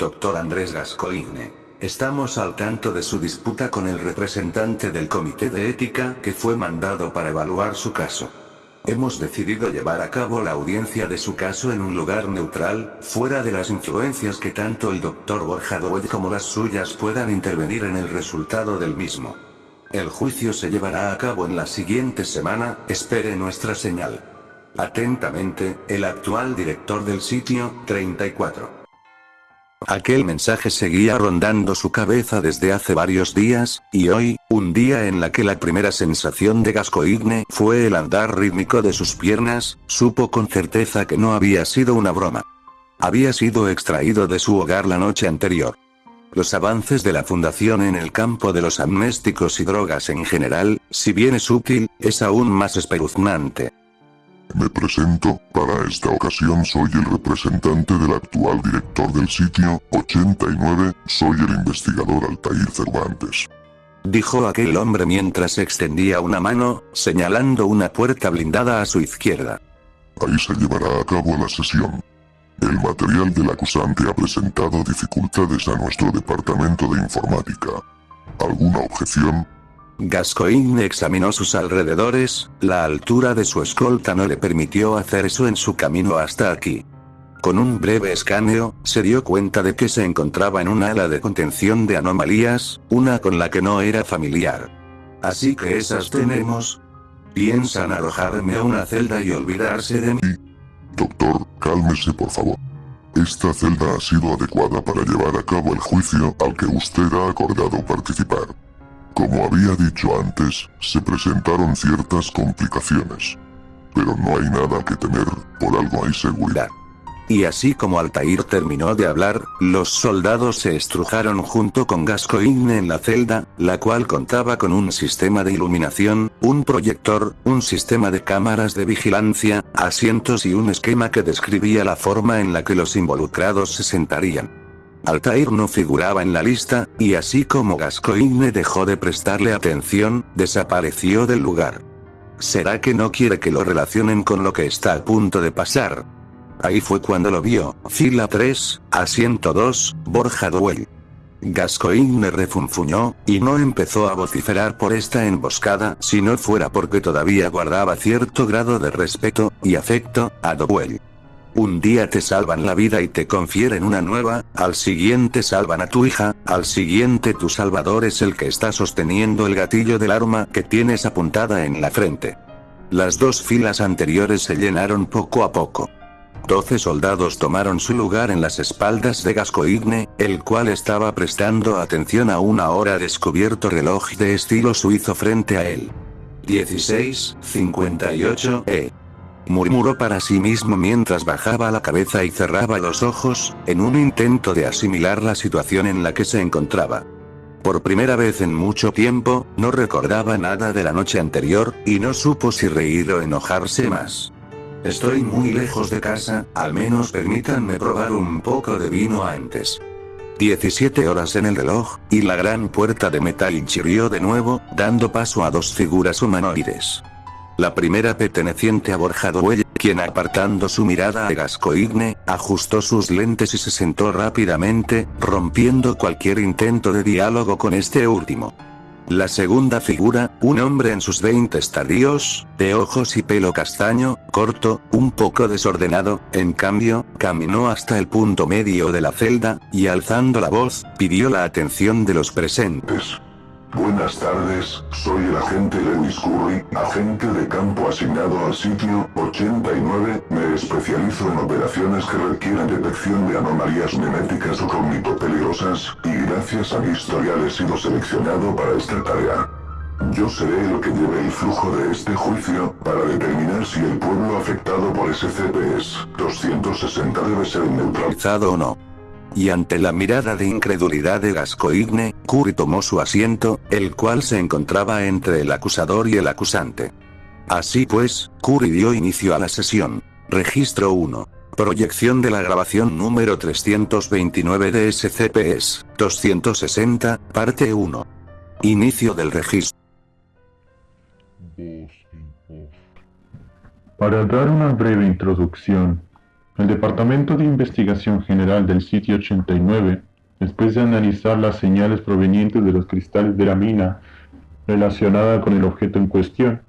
Doctor Andrés Gascoigne. Estamos al tanto de su disputa con el representante del Comité de Ética que fue mandado para evaluar su caso. Hemos decidido llevar a cabo la audiencia de su caso en un lugar neutral, fuera de las influencias que tanto el Dr. Borja Doed como las suyas puedan intervenir en el resultado del mismo. El juicio se llevará a cabo en la siguiente semana, espere nuestra señal. Atentamente, el actual director del sitio, 34. Aquel mensaje seguía rondando su cabeza desde hace varios días, y hoy, un día en la que la primera sensación de Gascoigne fue el andar rítmico de sus piernas, supo con certeza que no había sido una broma. Había sido extraído de su hogar la noche anterior. Los avances de la Fundación en el campo de los amnésticos y drogas en general, si bien es útil, es aún más espeluznante. Me presento, para esta ocasión soy el representante del actual director del sitio, 89, soy el investigador Altair Cervantes. Dijo aquel hombre mientras extendía una mano, señalando una puerta blindada a su izquierda. Ahí se llevará a cabo la sesión. El material del acusante ha presentado dificultades a nuestro departamento de informática. ¿Alguna objeción? Gascoigne examinó sus alrededores, la altura de su escolta no le permitió hacer eso en su camino hasta aquí. Con un breve escaneo, se dio cuenta de que se encontraba en un ala de contención de anomalías, una con la que no era familiar. Así que esas tenemos. ¿Piensan arrojarme a una celda y olvidarse de mí? Doctor, cálmese por favor. Esta celda ha sido adecuada para llevar a cabo el juicio al que usted ha acordado participar. Como había dicho antes, se presentaron ciertas complicaciones. Pero no hay nada que temer, por algo hay seguridad. Y así como Altair terminó de hablar, los soldados se estrujaron junto con Gascoigne en la celda, la cual contaba con un sistema de iluminación, un proyector, un sistema de cámaras de vigilancia, asientos y un esquema que describía la forma en la que los involucrados se sentarían. Altair no figuraba en la lista, y así como Gascoigne dejó de prestarle atención, desapareció del lugar. ¿Será que no quiere que lo relacionen con lo que está a punto de pasar? Ahí fue cuando lo vio, fila 3, asiento 2, Borja Duell. Gascoigne refunfuñó, y no empezó a vociferar por esta emboscada si no fuera porque todavía guardaba cierto grado de respeto y afecto a Dowell. Un día te salvan la vida y te confieren una nueva, al siguiente salvan a tu hija, al siguiente tu salvador es el que está sosteniendo el gatillo del arma que tienes apuntada en la frente. Las dos filas anteriores se llenaron poco a poco. Doce soldados tomaron su lugar en las espaldas de Gascoigne, el cual estaba prestando atención a una hora descubierto reloj de estilo suizo frente a él. 16.58 E murmuró para sí mismo mientras bajaba la cabeza y cerraba los ojos, en un intento de asimilar la situación en la que se encontraba. Por primera vez en mucho tiempo, no recordaba nada de la noche anterior, y no supo si reír o enojarse más. Estoy muy lejos de casa, al menos permítanme probar un poco de vino antes. 17 horas en el reloj, y la gran puerta de metal chirrió de nuevo, dando paso a dos figuras humanoides. La primera perteneciente a Borja Duelle, quien apartando su mirada a Gascoigne, ajustó sus lentes y se sentó rápidamente, rompiendo cualquier intento de diálogo con este último. La segunda figura, un hombre en sus 20 estadios, de ojos y pelo castaño, corto, un poco desordenado, en cambio, caminó hasta el punto medio de la celda, y alzando la voz, pidió la atención de los presentes. Buenas tardes, soy el agente Lewis Curry, agente de campo asignado al sitio 89. Me especializo en operaciones que requieren detección de anomalías meméticas o cognitopeligrosas, y gracias a mi historial he sido seleccionado para esta tarea. Yo seré el que lleve el flujo de este juicio, para determinar si el pueblo afectado por SCP-260 debe ser neutralizado o no. Y ante la mirada de incredulidad de Gascoigne, Curry tomó su asiento, el cual se encontraba entre el acusador y el acusante. Así pues, Curry dio inicio a la sesión. Registro 1. Proyección de la grabación número 329 de SCPS, 260, parte 1. Inicio del registro. Para dar una breve introducción, El Departamento de Investigación General del Sitio 89, después de analizar las señales provenientes de los cristales de la mina relacionada con el objeto en cuestión,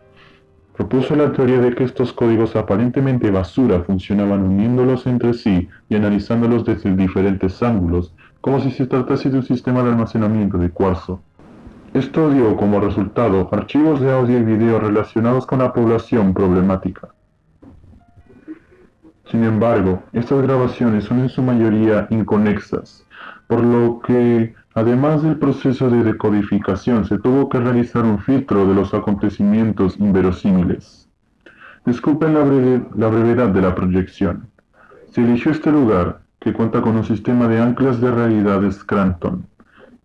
propuso la teoría de que estos códigos aparentemente basura funcionaban uniéndolos entre sí y analizándolos desde diferentes ángulos, como si se tratase de un sistema de almacenamiento de cuarzo. Esto dio como resultado archivos de audio y video relacionados con la población problemática. Sin embargo, estas grabaciones son en su mayoría inconexas, por lo que, además del proceso de decodificación, se tuvo que realizar un filtro de los acontecimientos inverosímiles. Disculpen la, la brevedad de la proyección. Se eligió este lugar, que cuenta con un sistema de anclas de realidad Scranton.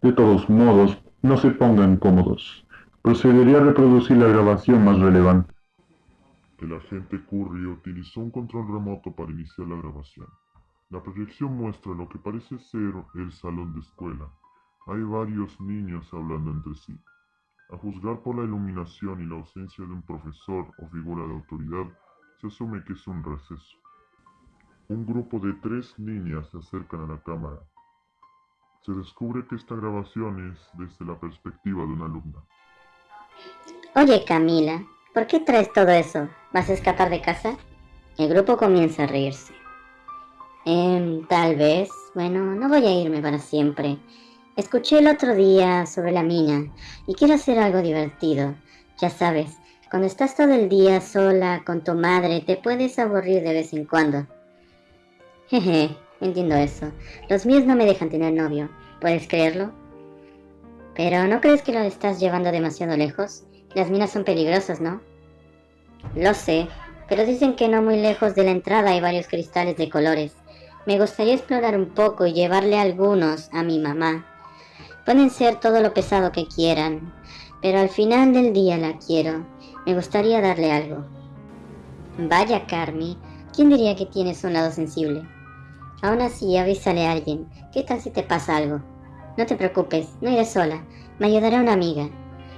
De todos modos, no se pongan cómodos. Procedería a reproducir la grabación más relevante. El agente Curry utilizó un control remoto para iniciar la grabación. La proyección muestra lo que parece ser el salón de escuela. Hay varios niños hablando entre sí. A juzgar por la iluminación y la ausencia de un profesor o figura de autoridad, se asume que es un receso. Un grupo de tres niñas se acercan a la cámara. Se descubre que esta grabación es desde la perspectiva de una alumna. Oye Camila, ¿por qué traes todo eso? ¿Vas a escapar de casa? El grupo comienza a reírse. Eh, tal vez. Bueno, no voy a irme para siempre. Escuché el otro día sobre la mina y quiero hacer algo divertido. Ya sabes, cuando estás todo el día sola con tu madre te puedes aburrir de vez en cuando. Jeje, Entiendo eso. Los míos no me dejan tener novio. ¿Puedes creerlo? Pero ¿no crees que lo estás llevando demasiado lejos? Las minas son peligrosas, ¿no? Lo sé, pero dicen que no muy lejos de la entrada hay varios cristales de colores. Me gustaría explorar un poco y llevarle algunos a mi mamá. Pueden ser todo lo pesado que quieran, pero al final del día la quiero. Me gustaría darle algo. Vaya, Carmi, ¿quién diría que tienes un lado sensible? Aún así, avísale a alguien. ¿Qué tal si te pasa algo? No te preocupes, no iré sola. Me ayudará una amiga.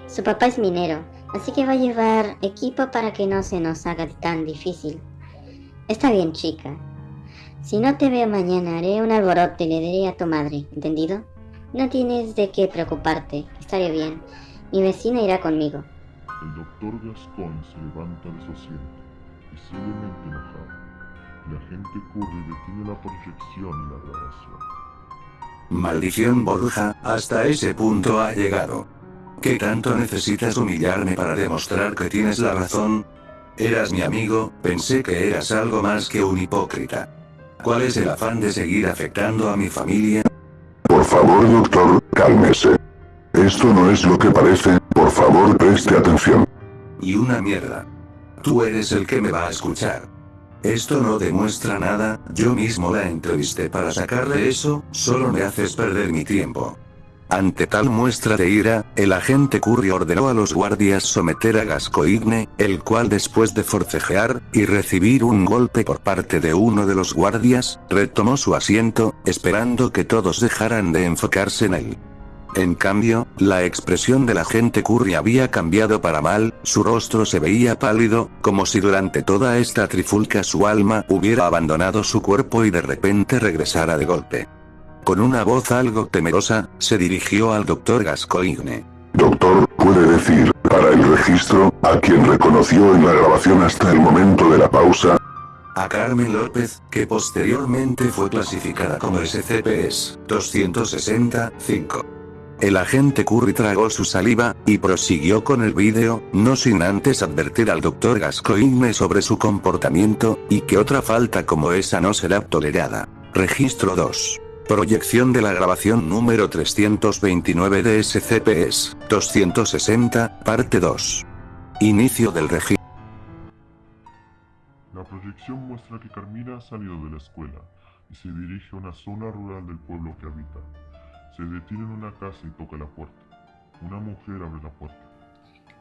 Su papá es minero, así que va a llevar equipo para que no se nos haga tan difícil. Está bien, chica. Si no te veo mañana, haré un alboroto y le diré a tu madre, ¿entendido? No tienes de qué preocuparte, estaré bien. Mi vecina irá conmigo. El doctor Gascon se levanta de su asiento, visiblemente enojado. La gente Curry detiene la proyección y la grabación. Maldición Borja, hasta ese punto ha llegado. ¿Qué tanto necesitas humillarme para demostrar que tienes la razón? Eras mi amigo, pensé que eras algo más que un hipócrita. ¿Cuál es el afán de seguir afectando a mi familia? Por favor, doctor, cálmese. Esto no es lo que parece, por favor preste atención. Y una mierda. Tú eres el que me va a escuchar. Esto no demuestra nada, yo mismo la entrevisté para sacarle eso, solo me haces perder mi tiempo. Ante tal muestra de ira, el agente Curry ordenó a los guardias someter a Gascoigne, el cual después de forcejear, y recibir un golpe por parte de uno de los guardias, retomó su asiento, esperando que todos dejaran de enfocarse en él. En cambio, la expresión de la gente Curry había cambiado para mal, su rostro se veía pálido, como si durante toda esta trifulca su alma hubiera abandonado su cuerpo y de repente regresara de golpe. Con una voz algo temerosa, se dirigió al doctor Gascoigne. Doctor, ¿puede decir, para el registro, a quien reconoció en la grabación hasta el momento de la pausa? A Carmen López, que posteriormente fue clasificada como SCPS 265. El agente Curry tragó su saliva, y prosiguió con el vídeo, no sin antes advertir al Dr. Gascoigne sobre su comportamiento, y que otra falta como esa no será tolerada. Registro 2. Proyección de la grabación número 329 de SCPS, 260, parte 2. Inicio del registro. La proyección muestra que Carmina ha salido de la escuela, y se dirige a una zona rural del pueblo que habita. Se detiene en una casa y toca la puerta. Una mujer abre la puerta.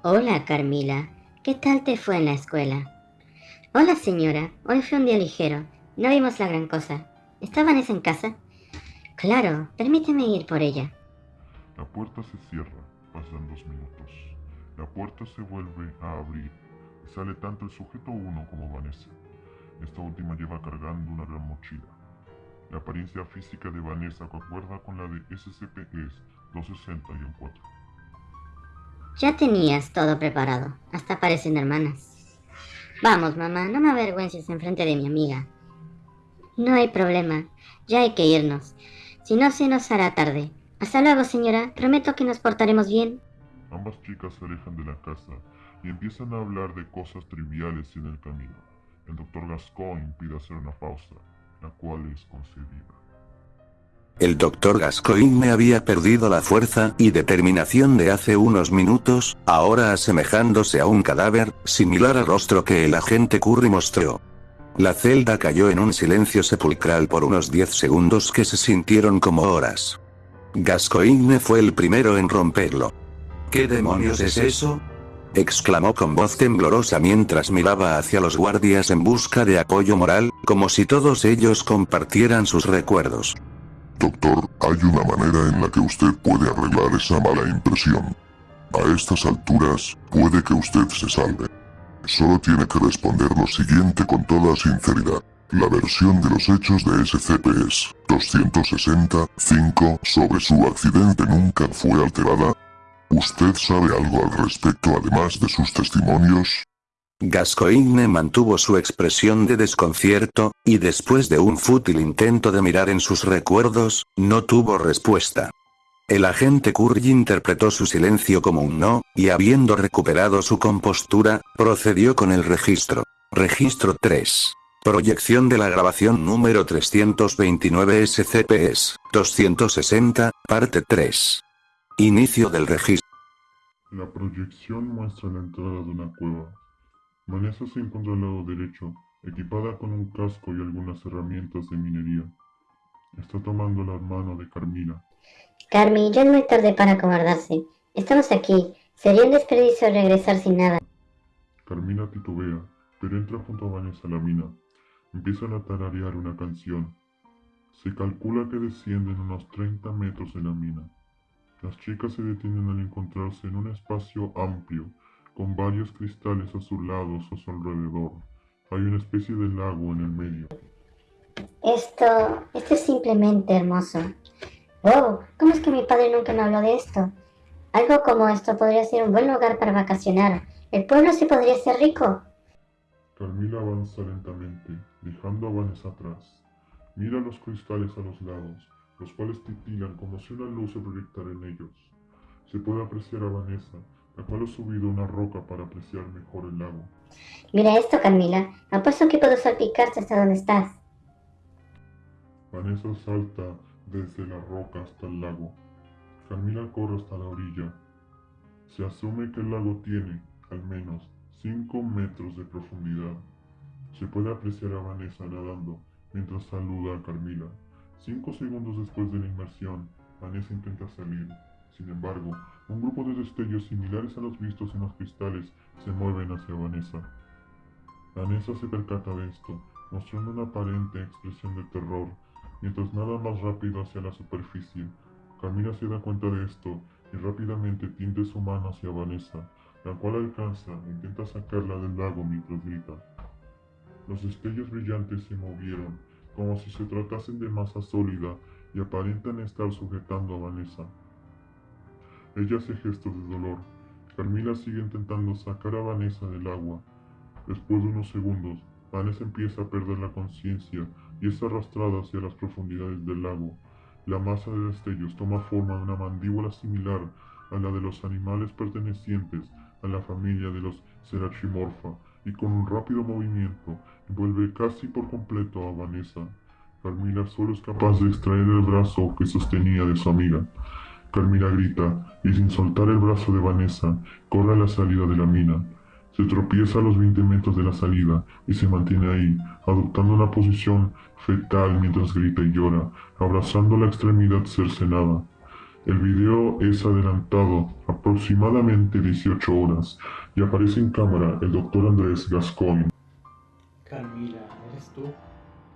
Hola, Carmila. ¿Qué tal te fue en la escuela? Hola, señora. Hoy fue un día ligero. No vimos la gran cosa. ¿Está Vanessa en casa? Claro, permíteme ir por ella. La puerta se cierra. Pasan dos minutos. La puerta se vuelve a abrir y sale tanto el sujeto 1 como Vanessa. Esta última lleva cargando una gran mochila. La apariencia física de Vanessa concuerda con la de SCP-260-4. Ya tenías todo preparado. Hasta parecen hermanas. Vamos, mamá, no me avergüences en frente de mi amiga. No hay problema. Ya hay que irnos. Si no, se nos hará tarde. Hasta luego, señora. Prometo que nos portaremos bien. Ambas chicas se alejan de la casa y empiezan a hablar de cosas triviales en el camino. El doctor Gascoigne pide hacer una pausa, la cual es concedida. El doctor Gascoigne había perdido la fuerza y determinación de hace unos minutos, ahora asemejándose a un cadáver, similar al rostro que el agente Curry mostró. La celda cayó en un silencio sepulcral por unos 10 segundos que se sintieron como horas. Gascoigne fue el primero en romperlo. ¿Qué demonios es eso? exclamó con voz temblorosa mientras miraba hacia los guardias en busca de apoyo moral, como si todos ellos compartieran sus recuerdos. Doctor, hay una manera en la que usted puede arreglar esa mala impresión. A estas alturas, puede que usted se salve. Solo tiene que responder lo siguiente con toda sinceridad. La versión de los hechos de SCP es 265 sobre su accidente nunca fue alterada. ¿Usted sabe algo al respecto además de sus testimonios? Gascoigne mantuvo su expresión de desconcierto, y después de un fútil intento de mirar en sus recuerdos, no tuvo respuesta. El agente Curry interpretó su silencio como un no, y habiendo recuperado su compostura, procedió con el registro. Registro 3. Proyección de la grabación número 329 SCPS, 260, parte 3. Inicio del registro. La proyección muestra la entrada de una cueva. Vanessa se encuentra al lado derecho, equipada con un casco y algunas herramientas de minería. Está tomando la mano de Carmila. Carmi, ya es muy tarde para acobardarse. Estamos aquí. Sería un desperdicio regresar sin nada. Carmila titubea, pero entra junto a Vanessa a la mina. Empiezan a tararear una canción. Se calcula que descienden unos 30 metros en la mina. Las chicas se detienen al encontrarse en un espacio amplio, con varios cristales azulados a su alrededor. Hay una especie de lago en el medio. Esto, esto es simplemente hermoso. Wow, ¿cómo es que mi padre nunca me habló de esto? Algo como esto podría ser un buen lugar para vacacionar. El pueblo se podría ser rico. Carmila avanza lentamente, dejando a Vanessa atrás. Mira los cristales a los lados, los cuales titilan como si una luz se proyectara en ellos. Se puede apreciar a Vanessa, la cual ha subido una roca para apreciar mejor el lago. Mira esto, Camila. Apuesto que puedo salpicarte hasta donde estás. Vanessa salta desde la roca hasta el lago. Camila corre hasta la orilla. Se asume que el lago tiene, al menos, 5 metros de profundidad. Se puede apreciar a Vanessa nadando mientras saluda a Carmila. Cinco segundos después de la inmersión, Vanessa intenta salir. Sin embargo, un grupo de destellos similares a los vistos en los cristales se mueven hacia Vanessa. Vanessa se percata de esto, mostrando una aparente expresión de terror, mientras nada más rápido hacia la superficie. Camila se da cuenta de esto y rápidamente tiende su mano hacia Vanessa, la cual alcanza e intenta sacarla del lago mientras grita. Los destellos brillantes se movieron, como si se tratasen de masa sólida, y aparentan estar sujetando a Vanessa. Ella hace gestos de dolor. Carmila sigue intentando sacar a Vanessa del agua. Después de unos segundos, Vanessa empieza a perder la conciencia y es arrastrada hacia las profundidades del lago. La masa de destellos toma forma de una mandíbula similar a la de los animales pertenecientes a la familia de los Serachimorpha y con un rápido movimiento envuelve casi por completo a Vanessa. Carmila solo es capaz de extraer el brazo que sostenía de su amiga. Carmila grita y sin soltar el brazo de Vanessa corre a la salida de la mina. Se tropieza a los 20 metros de la salida y se mantiene ahí, adoptando una posición fetal mientras grita y llora, abrazando la extremidad cercenada. El video es adelantado aproximadamente 18 horas y aparece en cámara el doctor Andrés Gascoigne. Carmila, ¿eres tú?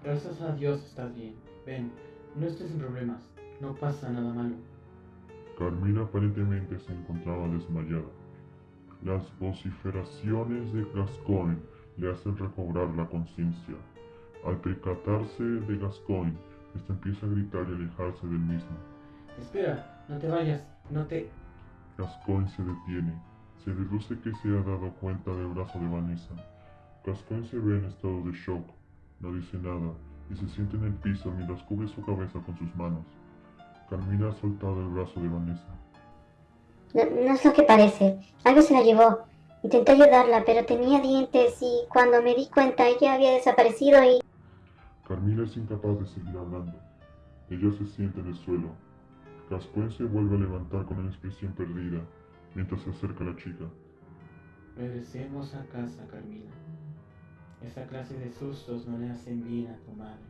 Gracias a Dios estás bien. Ven, no estés en problemas. No pasa nada malo. Carmila aparentemente se encontraba desmayada. Las vociferaciones de Gascoigne le hacen recobrar la conciencia. Al percatarse de Gascoigne, este empieza a gritar y alejarse del mismo. Espera, no te vayas, no te... Gascoigne se detiene. Se deduce que se ha dado cuenta del brazo de Vanessa. Gascoigne se ve en estado de shock. No dice nada y se siente en el piso mientras cubre su cabeza con sus manos. Carmina ha soltado el brazo de Vanessa. No, no es lo que parece. Algo se la llevó. Intenté ayudarla, pero tenía dientes y cuando me di cuenta ella había desaparecido y... Carmila es incapaz de seguir hablando. Ella se siente en el suelo. Gascoigne se vuelve a levantar con una expresión perdida mientras se acerca a la chica. Regresemos a casa, Carmila. Esa clase de sustos no le hacen bien a tu madre.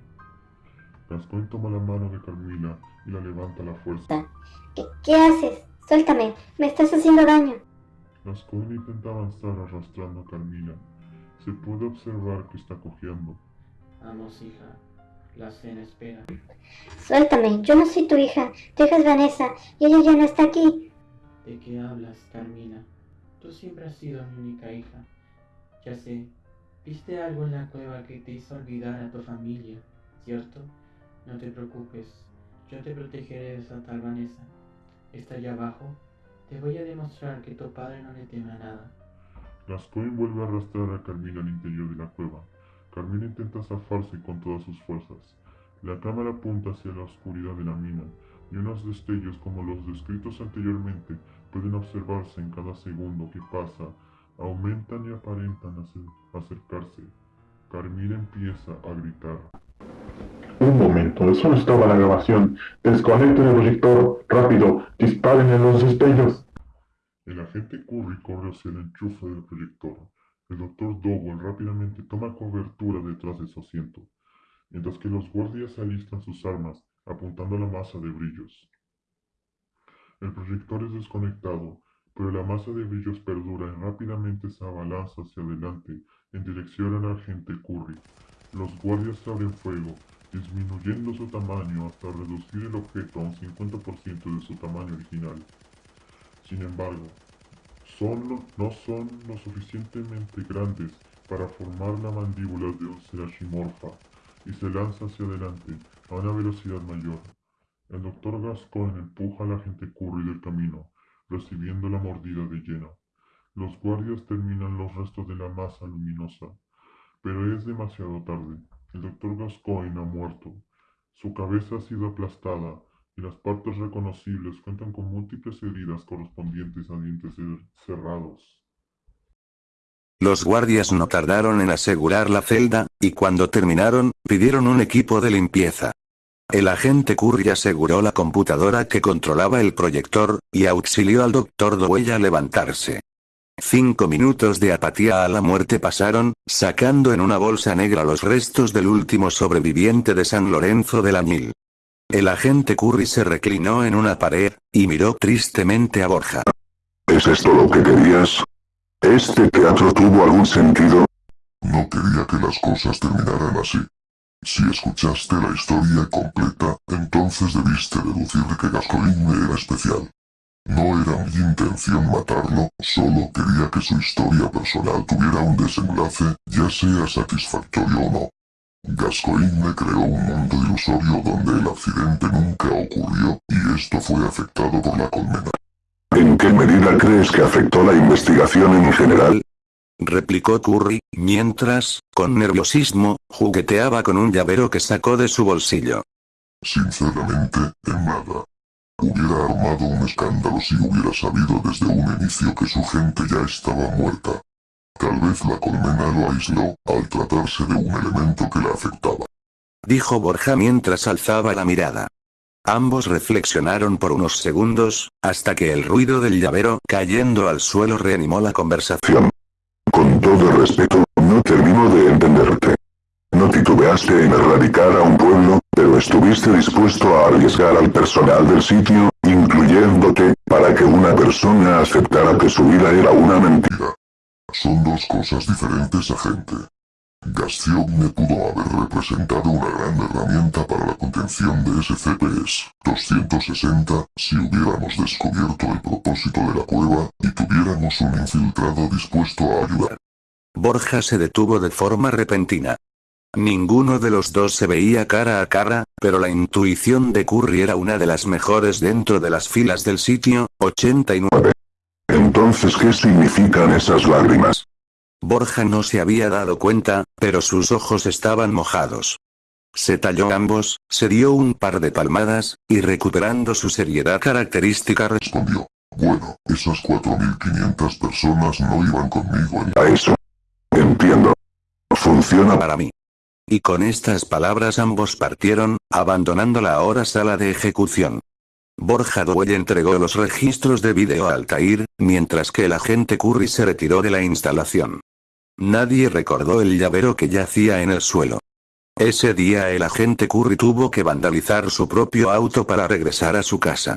Gascoigne toma la mano de Carmila y la levanta a la fuerza. ¿Qué, qué haces? Suéltame, me estás haciendo daño. Gascoigne intenta avanzar arrastrando a Carmila. Se puede observar que está cojeando. Vamos, hija. La cena espera. Suéltame, yo no soy tu hija. Tu hija es Vanessa y ella ya no está aquí. ¿De qué hablas, Carmila? Tú siempre has sido mi única hija. Ya sé, viste algo en la cueva que te hizo olvidar a tu familia, ¿cierto? No te preocupes, yo te protegeré de esa tal Vanessa. Está allá abajo. Te voy a demostrar que tu padre no le teme a nada. Gascoigne vuelve a arrastrar a Carmila al interior de la cueva. Carmila intenta zafarse con todas sus fuerzas. La cámara apunta hacia la oscuridad de la mina, y unos destellos como los descritos anteriormente pueden observarse en cada segundo que pasa, aumentan y aparentan acer- acercarse. Carmila empieza a gritar. Momento, no estaba la grabación. Desconecten el proyector. Rápido, disparen en los destellos. El agente Curry corre hacia el enchufe del proyector. El doctor Dowell rápidamente toma cobertura detrás de su asiento, mientras que los guardias alistan sus armas apuntando a la masa de brillos. El proyector es desconectado, pero la masa de brillos perdura y rápidamente se abalanza hacia adelante en dirección al agente Curry. Los guardias abren fuego, disminuyendo su tamaño hasta reducir el objeto a un 50% de su tamaño original. Sin embargo, son no son lo suficientemente grandes para formar la mandíbula de un serachimorfa y se lanza hacia adelante a una velocidad mayor. El doctor Gascoigne empuja al agente Curry del camino, recibiendo la mordida de lleno. Los guardias terminan los restos de la masa luminosa, pero es demasiado tarde. El doctor Gascoigne ha muerto. Su cabeza ha sido aplastada y las partes reconocibles cuentan con múltiples heridas correspondientes a dientes cer- cerrados. Los guardias no tardaron en asegurar la celda, y cuando terminaron, pidieron un equipo de limpieza. El agente Curry aseguró la computadora que controlaba el proyector, y auxilió al doctor Dowell a levantarse. Cinco minutos de apatía a la muerte pasaron, sacando en una bolsa negra los restos del último sobreviviente de San Lorenzo de la Mil. El agente Curry se reclinó en una pared, y miró tristemente a Borja. ¿Es esto lo que querías? ¿Este teatro tuvo algún sentido? No quería que las cosas terminaran así. Si escuchaste la historia completa, entonces debiste deducir que Gascoigne era especial. No era mi intención matarlo, solo quería que su historia personal tuviera un desenlace, ya sea satisfactorio o no. Gascoigne creó un mundo ilusorio donde el accidente nunca ocurrió, y esto fue afectado por la colmena. ¿En qué medida crees que afectó la investigación en general? replicó Curry, mientras, con nerviosismo, jugueteaba con un llavero que sacó de su bolsillo. Sinceramente, en nada. Hubiera armado un escándalo si hubiera sabido desde un inicio que su gente ya estaba muerta. Tal vez la colmena lo aisló, al tratarse de un elemento que la afectaba. Dijo Borja mientras alzaba la mirada. Ambos reflexionaron por unos segundos, hasta que el ruido del llavero cayendo al suelo reanimó la conversación. Con todo respeto, no termino de entenderte. No titubeaste en erradicar a un pueblo, pero estuviste dispuesto a arriesgar al personal del sitio, incluyéndote, para que una persona aceptara que su vida era una mentira. Son dos cosas diferentes, agente. Gastion pudo haber representado una gran herramienta para la contención de SCPs-260 si hubiéramos descubierto el propósito de la cueva y tuviéramos un infiltrado dispuesto a ayudar. Borja se detuvo de forma repentina. Ninguno de los dos se veía cara a cara, pero la intuición de Curry era una de las mejores dentro de las filas del sitio, 89. Entonces, ¿qué significan esas lágrimas? Borja no se había dado cuenta, pero sus ojos estaban mojados. Se talló ambos, se dio un par de palmadas, y recuperando su seriedad característica respondió. Bueno, esas 4.500 personas no iban conmigo en... A eso. Entiendo. Funciona para mí. Y con estas palabras ambos partieron, abandonando la ahora sala de ejecución. Borja Dwell entregó los registros de vídeo a Altair, mientras que el agente Curry se retiró de la instalación. Nadie recordó el llavero que yacía en el suelo. Ese día el agente Curry tuvo que vandalizar su propio auto para regresar a su casa.